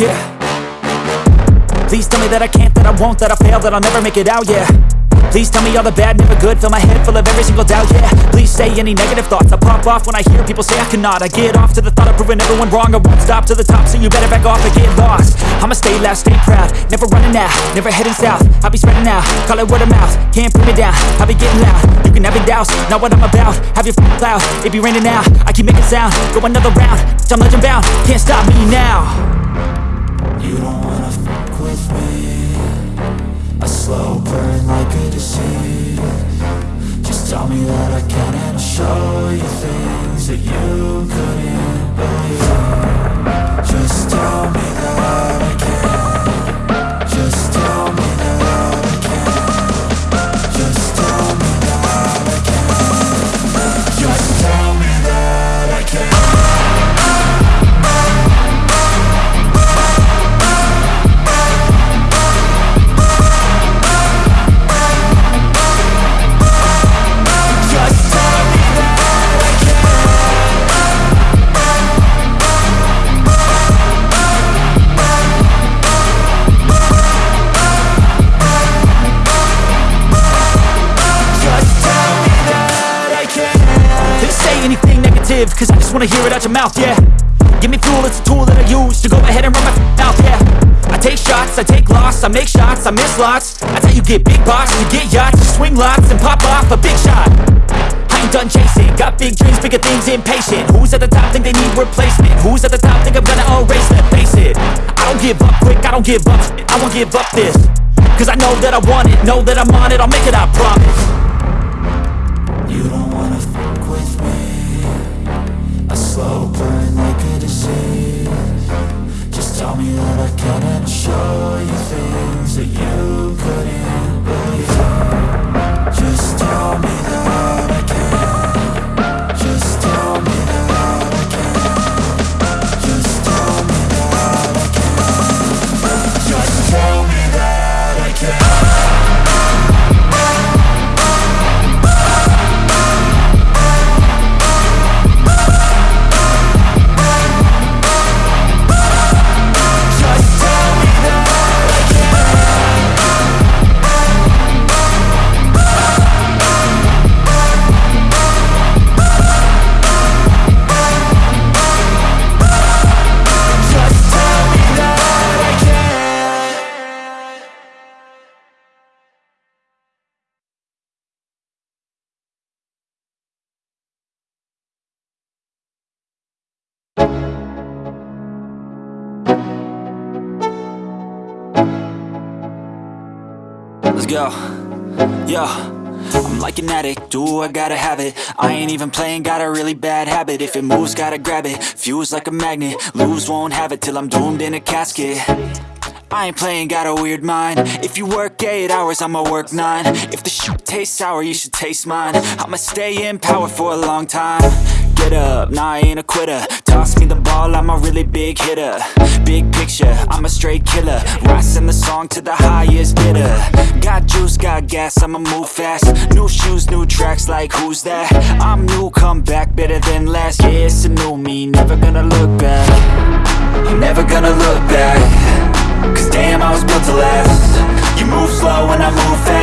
Yeah. Please tell me that I can't, that I won't, that I'll fail, that I'll never make it out, yeah. Please tell me all the bad, never good. Fill my head full of every single doubt, yeah. Please say any negative thoughts. I pop off when I hear people say I cannot. I get off to the thought of proving everyone wrong. I won't stop to the top, so you better back off and get lost. I'ma stay loud, stay proud. Never running out, never heading south. I'll be spreading out, call it word of mouth. Can't put me down, I'll be getting loud. You can have it douse, not what I'm about. Have your f***ing cloud, it be raining now. I keep making sound, go another round. I'm legend bound, can't stop me now You don't wanna fuck with me. A slow burn like a disease. Just tell me that I can and I'll show you things that you couldn't negative, cause I just wanna hear it out your mouth, yeah. Give me fuel, it's a tool that I use to go ahead and run my mouth, yeah. I take shots, I take loss, I make shots, I miss lots. That's how you get big box, you get yachts, you swing lots and pop off a big shot. I ain't done chasing, got big dreams, bigger things, impatient. Who's at the top think they need replacement? Who's at the top think I'm gonna erase them? Face it, I don't give up quick, I don't give up I won't give up this Cause I know that I want it, know that I'm on it, I'll make it, I promise. You don't Let's go. Yo. I'm like an addict, do I gotta have it? I ain't even playing, got a really bad habit. If it moves, gotta grab it, fuse like a magnet. Lose, won't have it till I'm doomed in a casket. I ain't playing, got a weird mind. If you work 8 hours, I'ma work 9 If the shit tastes sour, you should taste mine. I'ma stay in power for a long time Get up, nah I ain't a quitter. Toss me the ball, I'm a really big hitter. Big picture, I'm a straight killer. Rising the song to the highest bidder. Got juice, got gas, I'ma move fast. New shoes, new tracks, like who's that? I'm new, come back, better than last Yeah, it's a new me, never gonna look back. Never gonna look back. Cause damn, I was built to last. You move slow and I move fast